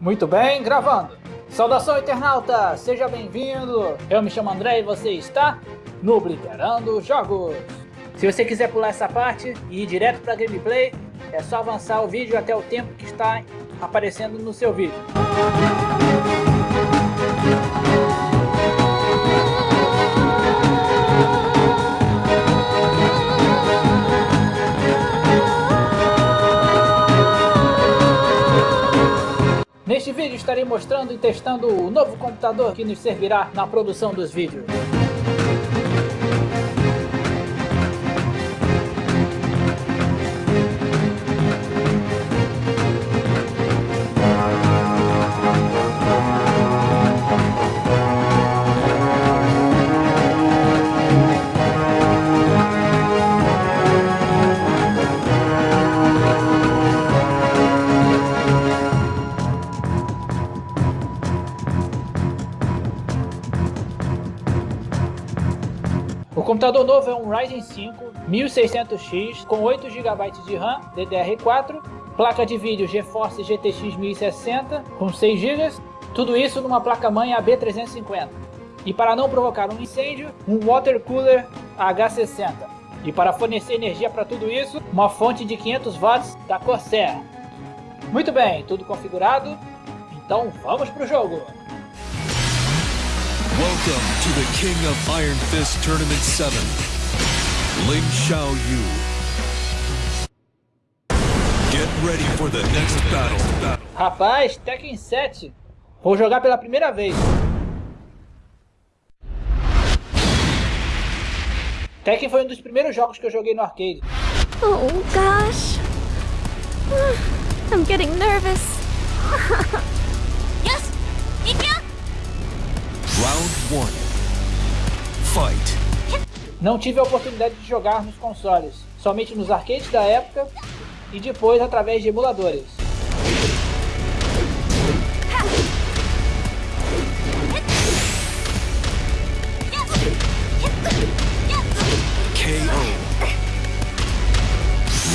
Muito bem, gravando. Saudação internauta, seja bem-vindo. Eu me chamo André e você está no Bliperando Jogos. Se você quiser pular essa parte e ir direto para gameplay, é só avançar o vídeo até o tempo que está aparecendo no seu vídeo. Estarei mostrando e testando o novo computador que nos servirá na produção dos vídeos. Computador novo é um Ryzen 5 1600X com 8 GB de RAM DDR4, placa de vídeo GeForce GTX 1060 com 6 GB, tudo isso numa placa-mãe AB350. E para não provocar um incêndio, um water cooler H60. E para fornecer energia para tudo isso, uma fonte de 500 watts da Corsair. Muito bem, tudo configurado, então vamos para o jogo! Welcome to the King of Iron Fist Tournament 7, Ling Xiao Yu. Get ready for the next battle. battle. Rapaz, Tekken 7. Vou jogar pela primeira vez. Tekken foi um dos primeiros jogos que eu joguei no arcade. Oh gosh. I'm getting nervous. Não tive a oportunidade de jogar nos consoles, somente nos arcades da época e depois através de emuladores. KO.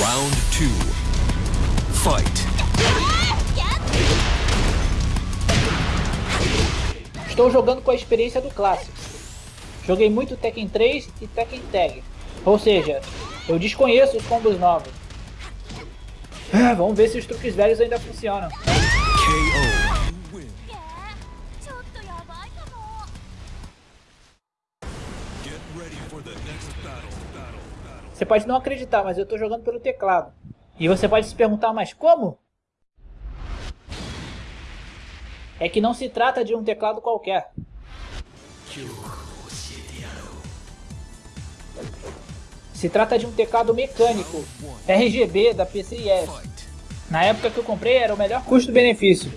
Round 2. Fight. Estou jogando com a experiência do clássico. Joguei muito Tekken 3 e Tekken Tag. Ou seja, eu desconheço os combos novos. É, vamos ver se os truques velhos ainda funcionam. Você pode não acreditar, mas eu estou jogando pelo teclado. E você pode se perguntar, mas como? É que não se trata de um teclado qualquer. Se trata de um teclado mecânico, RGB da PCIe. Na época que eu comprei era o melhor custo-benefício.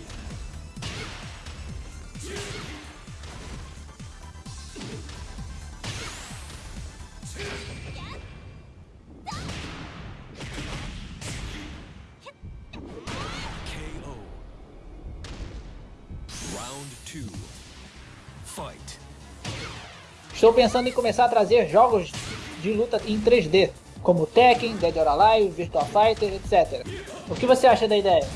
Estou pensando em começar a trazer jogos de luta em 3D, como Tekken, Dead or Alive, Virtua Fighter, etc. O que você acha da ideia?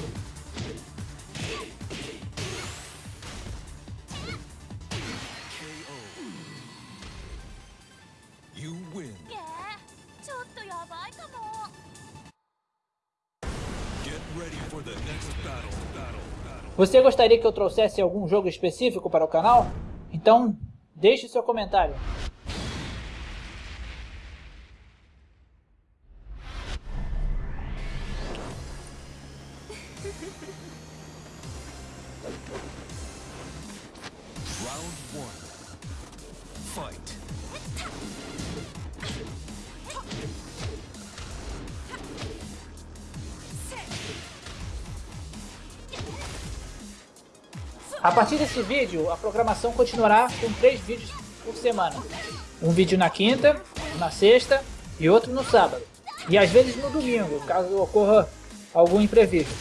Você gostaria que eu trouxesse algum jogo específico para o canal? Então, deixe seu comentário. Round 1. Fight. A partir desse vídeo, a programação continuará com três vídeos por semana. Um vídeo na quinta, na sexta e outro no sábado. E às vezes no domingo, caso ocorra algum imprevisto.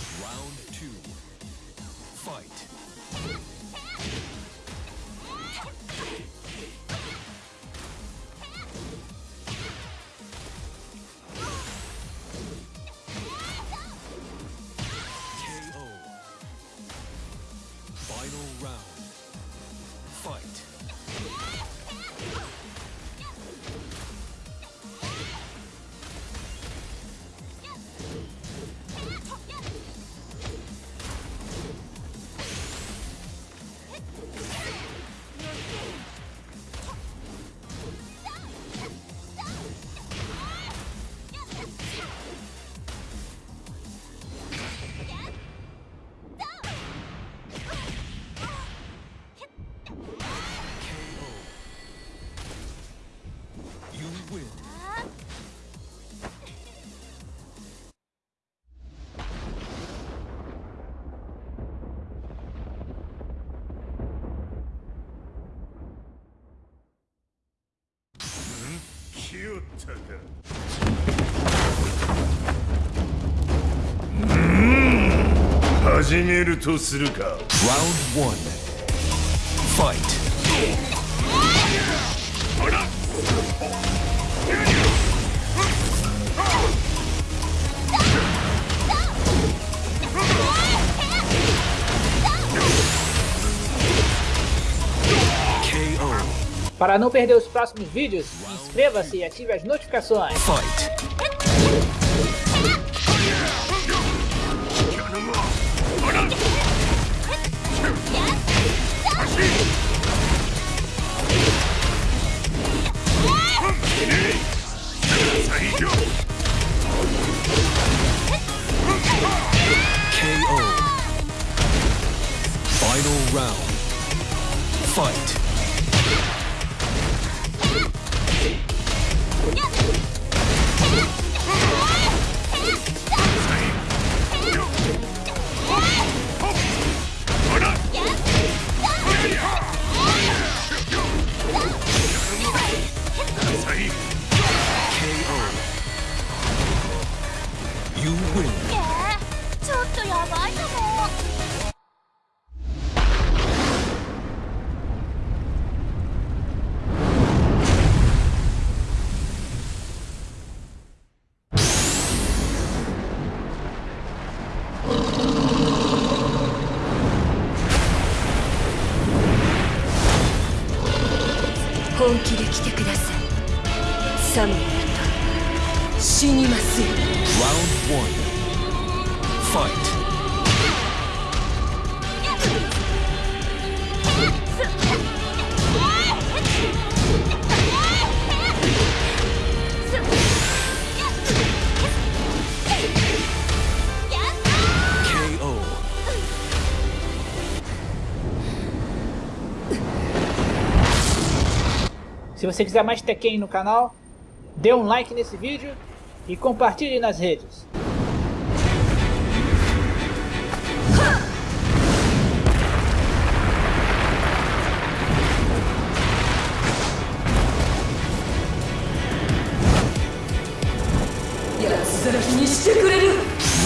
Final round. 来よったか始めるとするか Round one. Fight. KO. Para não perder os próximos vídeos, inscreva-se e ative as notificações. Fight. KO. Final round. Fight. KO. Fight. Se você quiser mais Tekken no canal, dê um like nesse vídeo e compartilhe nas redes. " にしてくれる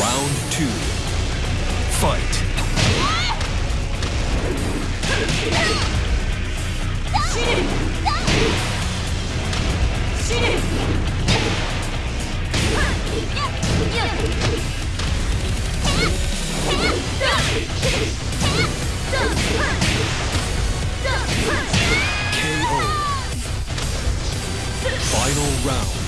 Round two. Fight. 死ね！KO. Final round.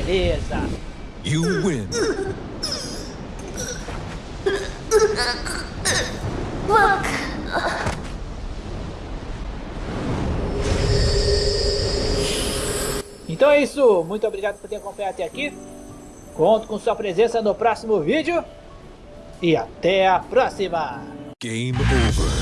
Beleza! You win. Então é isso, muito obrigado por ter acompanhado até aqui. Conto com sua presença no próximo vídeo. E até a próxima! Game over.